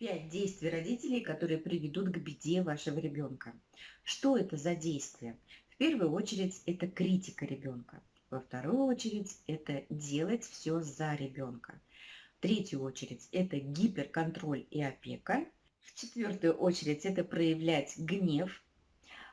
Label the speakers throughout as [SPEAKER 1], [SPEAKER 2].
[SPEAKER 1] Пять действий родителей, которые приведут к беде вашего ребенка. Что это за действия? В первую очередь это критика ребенка. Во вторую очередь это делать все за ребенка. В третью очередь это гиперконтроль и опека. В четвертую очередь это проявлять гнев,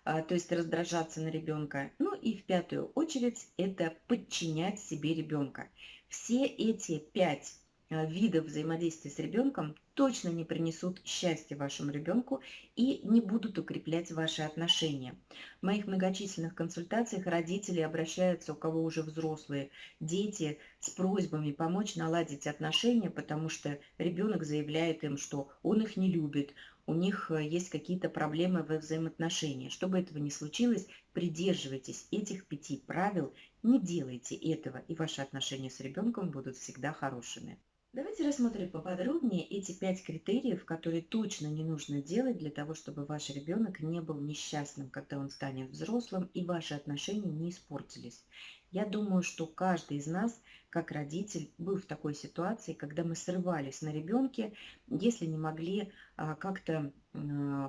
[SPEAKER 1] а, то есть раздражаться на ребенка. Ну и в пятую очередь это подчинять себе ребенка. Все эти пять видов взаимодействия с ребенком точно не принесут счастья вашему ребенку и не будут укреплять ваши отношения. В моих многочисленных консультациях родители обращаются, у кого уже взрослые дети, с просьбами помочь наладить отношения, потому что ребенок заявляет им, что он их не любит, у них э, есть какие-то проблемы во взаимоотношениях. Чтобы этого не случилось, придерживайтесь этих пяти правил, не делайте этого, и ваши отношения с ребенком будут всегда хорошими. Давайте рассмотрим поподробнее эти пять критериев, которые точно не нужно делать для того, чтобы ваш ребенок не был несчастным, когда он станет взрослым, и ваши отношения не испортились. Я думаю, что каждый из нас, как родитель, был в такой ситуации, когда мы срывались на ребенке, если не могли а, как-то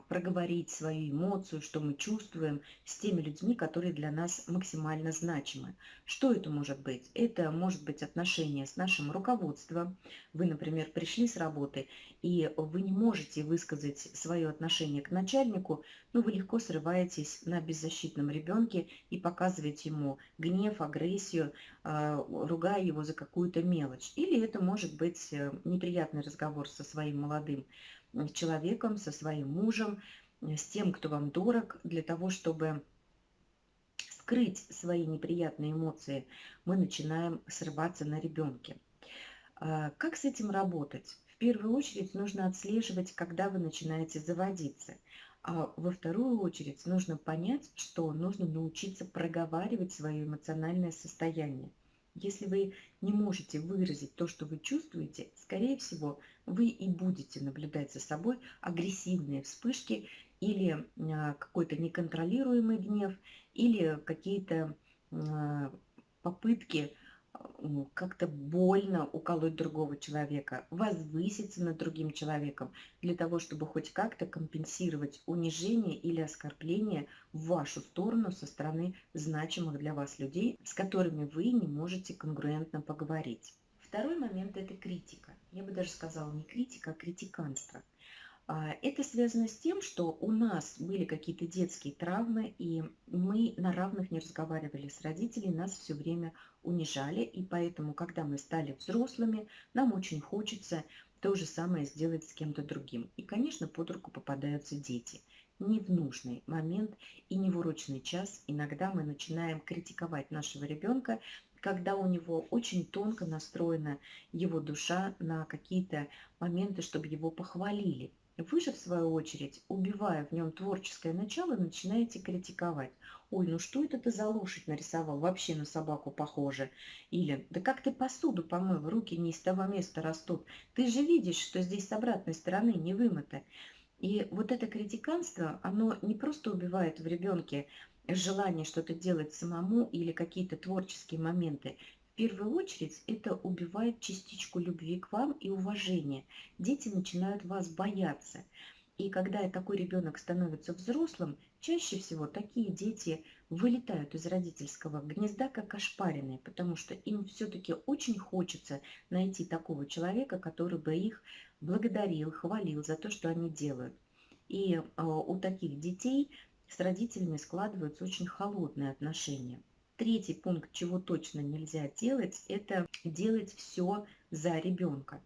[SPEAKER 1] проговорить свою эмоцию, что мы чувствуем с теми людьми, которые для нас максимально значимы. Что это может быть? Это может быть отношение с нашим руководством. Вы, например, пришли с работы, и вы не можете высказать свое отношение к начальнику, но вы легко срываетесь на беззащитном ребенке и показываете ему гнев, агрессию, а, ругая его за какую-то мелочь. Или это может быть э, неприятный разговор со своим молодым человеком, со своим мужем, э, с тем, кто вам дорог, для того, чтобы скрыть свои неприятные эмоции, мы начинаем срываться на ребенке. А, как с этим работать? В первую очередь нужно отслеживать, когда вы начинаете заводиться. А во вторую очередь нужно понять, что нужно научиться проговаривать свое эмоциональное состояние. Если вы не можете выразить то, что вы чувствуете, скорее всего, вы и будете наблюдать за собой агрессивные вспышки или а, какой-то неконтролируемый гнев, или какие-то а, попытки как-то больно уколоть другого человека, возвыситься над другим человеком, для того, чтобы хоть как-то компенсировать унижение или оскорбление в вашу сторону со стороны значимых для вас людей, с которыми вы не можете конгруентно поговорить. Второй момент – это критика. Я бы даже сказала не критика, а критиканство – это связано с тем, что у нас были какие-то детские травмы, и мы на равных не разговаривали с родителями, нас все время унижали, и поэтому, когда мы стали взрослыми, нам очень хочется то же самое сделать с кем-то другим. И, конечно, под руку попадаются дети. Не в нужный момент и не в урочный час иногда мы начинаем критиковать нашего ребенка, когда у него очень тонко настроена его душа на какие-то моменты, чтобы его похвалили. Вы же, в свою очередь, убивая в нем творческое начало, начинаете критиковать. Ой, ну что это ты за лошадь нарисовал? Вообще на собаку похоже. Или, да как ты посуду помыл, руки не из того места растут. Ты же видишь, что здесь с обратной стороны не вымыто. И вот это критиканство, оно не просто убивает в ребенке желание что-то делать самому или какие-то творческие моменты первую очередь это убивает частичку любви к вам и уважения. Дети начинают вас бояться. И когда такой ребенок становится взрослым, чаще всего такие дети вылетают из родительского гнезда как ошпаренные, потому что им все-таки очень хочется найти такого человека, который бы их благодарил, хвалил за то, что они делают. И э, у таких детей с родителями складываются очень холодные отношения. Третий пункт, чего точно нельзя делать, это делать все за ребенка.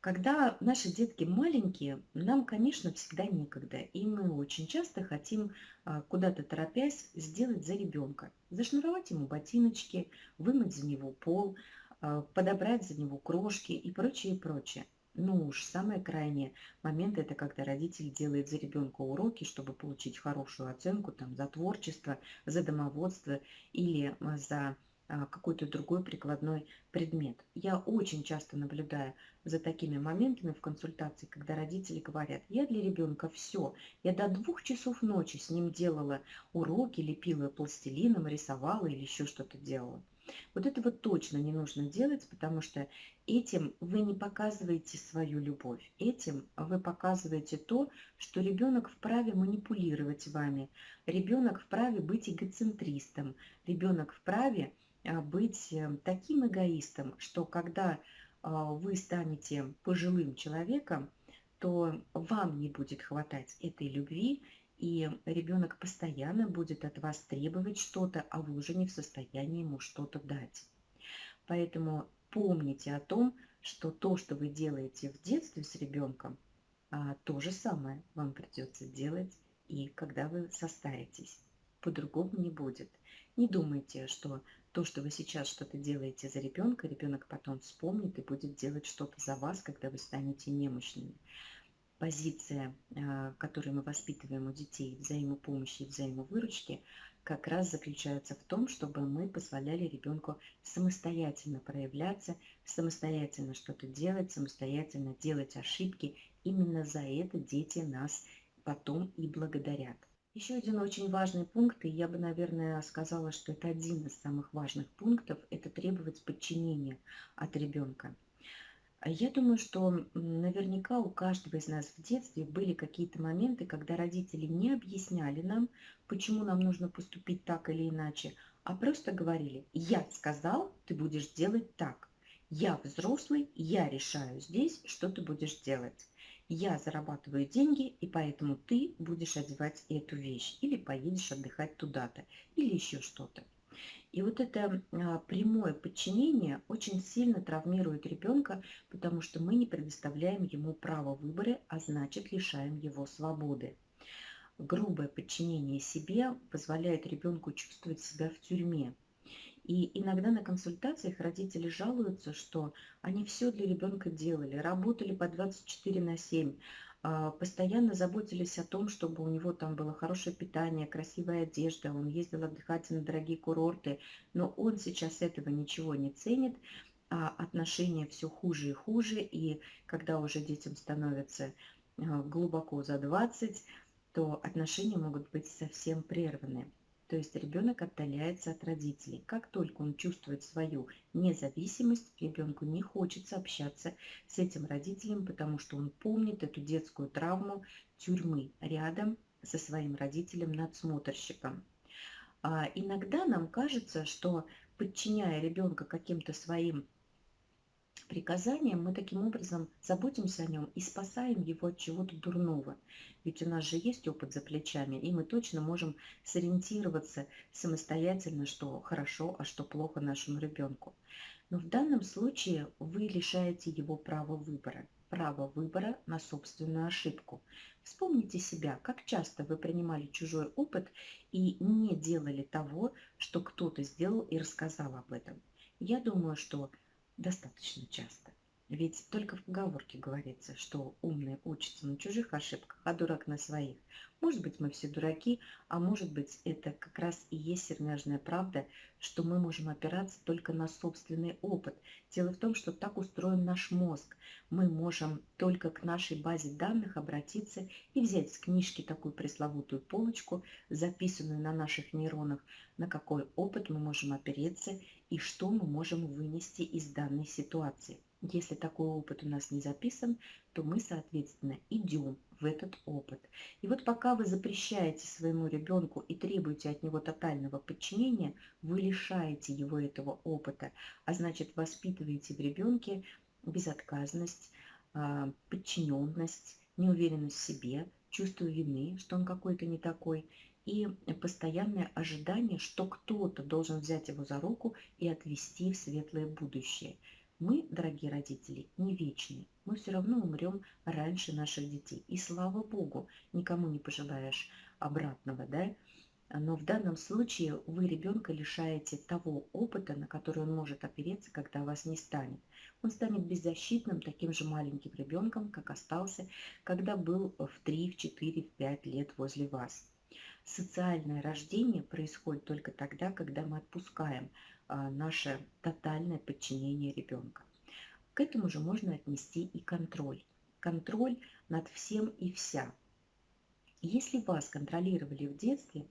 [SPEAKER 1] Когда наши детки маленькие, нам, конечно, всегда некогда. И мы очень часто хотим, а, куда-то торопясь, сделать за ребенка. Зашнуровать ему ботиночки, вымыть за него пол, а, подобрать за него крошки и прочее, прочее. Ну уж самый крайний момент это когда родитель делает за ребенка уроки, чтобы получить хорошую оценку там, за творчество, за домоводство или а, за а, какой-то другой прикладной предмет. Я очень часто наблюдаю за такими моментами в консультации, когда родители говорят, я для ребенка все, я до двух часов ночи с ним делала уроки, лепила пластилином, рисовала или еще что-то делала. Вот этого точно не нужно делать, потому что этим вы не показываете свою любовь. Этим вы показываете то, что ребенок вправе манипулировать вами, ребенок вправе быть эгоцентристом, ребенок вправе а, быть э, таким эгоистом, что когда а, вы станете пожилым человеком, то вам не будет хватать этой любви, и ребенок постоянно будет от вас требовать что-то, а вы уже не в состоянии ему что-то дать. Поэтому помните о том, что то, что вы делаете в детстве с ребенком, а, то же самое вам придется делать и когда вы состаритесь. По-другому не будет. Не думайте, что то, что вы сейчас что-то делаете за ребенка, ребенок потом вспомнит и будет делать что-то за вас, когда вы станете немощными позиция, а, которую мы воспитываем у детей взаимопомощи и взаимовыручки, как раз заключается в том, чтобы мы позволяли ребенку самостоятельно проявляться, самостоятельно что-то делать, самостоятельно делать ошибки. Именно за это дети нас потом и благодарят. Еще один очень важный пункт, и я бы, наверное, сказала, что это один из самых важных пунктов, это требовать подчинения от ребенка. А я думаю, что наверняка у каждого из нас в детстве были какие-то моменты, когда родители не объясняли нам, почему нам нужно поступить так или иначе, а просто говорили, я сказал, ты будешь делать так. Я взрослый, я решаю здесь, что ты будешь делать. Я зарабатываю деньги, и поэтому ты будешь одевать эту вещь, или поедешь отдыхать туда-то, или еще что-то. И вот это а, прямое подчинение очень сильно травмирует ребенка, потому что мы не предоставляем ему право выбора, а значит лишаем его свободы. Грубое подчинение себе позволяет ребенку чувствовать себя в тюрьме. И иногда на консультациях родители жалуются, что они все для ребенка делали, работали по 24 на 7, а, постоянно заботились о том, чтобы у него там было хорошее питание, красивая одежда, он ездил отдыхать на дорогие курорты, но он сейчас этого ничего не ценит, а отношения все хуже и хуже, и когда уже детям становится а, глубоко за 20, то отношения могут быть совсем прерваны. То есть ребенок отдаляется от родителей. Как только он чувствует свою независимость, ребенку не хочется общаться с этим родителем, потому что он помнит эту детскую травму тюрьмы рядом со своим родителем-надсмотрщиком. А иногда нам кажется, что подчиняя ребенка каким-то своим приказанием, мы таким образом заботимся о нем и спасаем его от чего-то дурного. Ведь у нас же есть опыт за плечами, и мы точно можем сориентироваться самостоятельно, что хорошо, а что плохо нашему ребенку. Но в данном случае вы лишаете его права выбора, право выбора на собственную ошибку. Вспомните себя, как часто вы принимали чужой опыт и не делали того, что кто-то сделал и рассказал об этом. Я думаю, что достаточно часто. Ведь только в поговорке говорится, что умный учится на чужих ошибках, а дурак на своих. Может быть, мы все дураки, а может быть, это как раз и есть сермяжная правда, что мы можем опираться только на собственный опыт. Дело в том, что так устроен наш мозг. Мы можем только к нашей базе данных обратиться и взять с книжки такую пресловутую полочку, записанную на наших нейронах, на какой опыт мы можем опереться и что мы можем вынести из данной ситуации. Если такой опыт у нас не записан, то мы, соответственно, идем в этот опыт. И вот пока вы запрещаете своему ребенку и требуете от него тотального подчинения, вы лишаете его этого опыта, а значит воспитываете в ребенке безотказность, а, подчиненность, неуверенность в себе, чувство вины, что он какой-то не такой, и постоянное ожидание, что кто-то должен взять его за руку и отвести в светлое будущее – мы, дорогие родители, не вечны. Мы все равно умрем раньше наших детей. И слава Богу, никому не пожелаешь обратного, да? Но в данном случае вы ребенка лишаете того опыта, на который он может опереться, когда вас не станет. Он станет беззащитным, таким же маленьким ребенком, как остался, когда был в 3, в 4, в 5 лет возле вас. Социальное рождение происходит только тогда, когда мы отпускаем наше тотальное подчинение ребенка. К этому же можно отнести и контроль. Контроль над всем и вся. Если вас контролировали в детстве,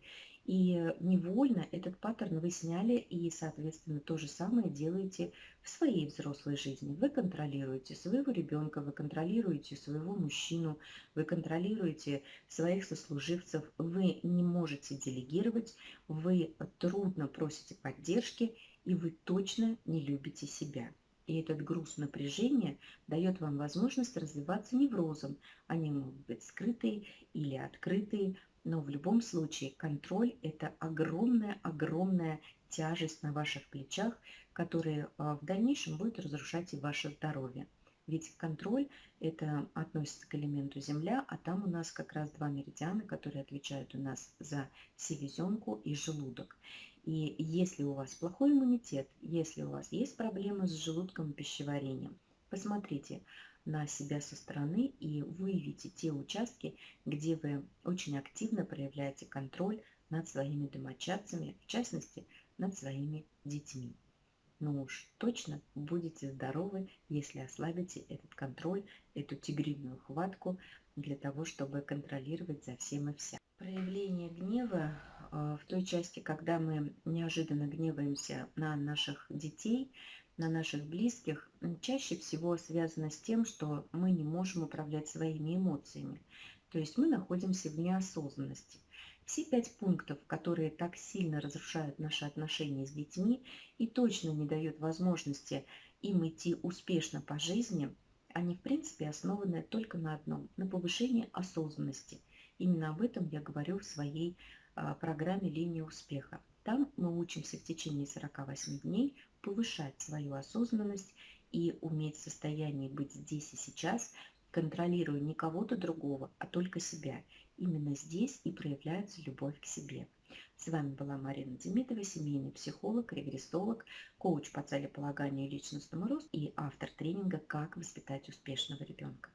[SPEAKER 1] и невольно этот паттерн вы сняли и, соответственно, то же самое делаете в своей взрослой жизни. Вы контролируете своего ребенка, вы контролируете своего мужчину, вы контролируете своих сослуживцев, вы не можете делегировать, вы трудно просите поддержки, и вы точно не любите себя. И этот груз напряжения дает вам возможность развиваться неврозом. Они могут быть скрытые или открытые, но в любом случае контроль – это огромная-огромная тяжесть на ваших плечах, которая а, в дальнейшем будет разрушать и ваше здоровье. Ведь контроль – это относится к элементу Земля, а там у нас как раз два меридиана, которые отвечают у нас за селезенку и желудок. И если у вас плохой иммунитет, если у вас есть проблемы с желудком и пищеварением, посмотрите, на себя со стороны и выявите те участки, где вы очень активно проявляете контроль над своими домочадцами, в частности, над своими детьми. Но уж точно будете здоровы, если ослабите этот контроль, эту тигриную хватку для того, чтобы контролировать за всем и вся. Проявление гнева э, в той части, когда мы неожиданно гневаемся на наших детей, на наших близких чаще всего связано с тем, что мы не можем управлять своими эмоциями. То есть мы находимся в неосознанности. Все пять пунктов, которые так сильно разрушают наши отношения с детьми и точно не дают возможности им идти успешно по жизни, они в принципе основаны только на одном – на повышении осознанности. Именно об этом я говорю в своей а, программе «Линия успеха». Там мы учимся в течение 48 дней повышать свою осознанность и уметь в состоянии быть здесь и сейчас, контролируя не кого-то другого, а только себя. Именно здесь и проявляется любовь к себе. С вами была Марина Демидова, семейный психолог, регрессолог, коуч по целеполаганию и личностному росту и автор тренинга «Как воспитать успешного ребенка».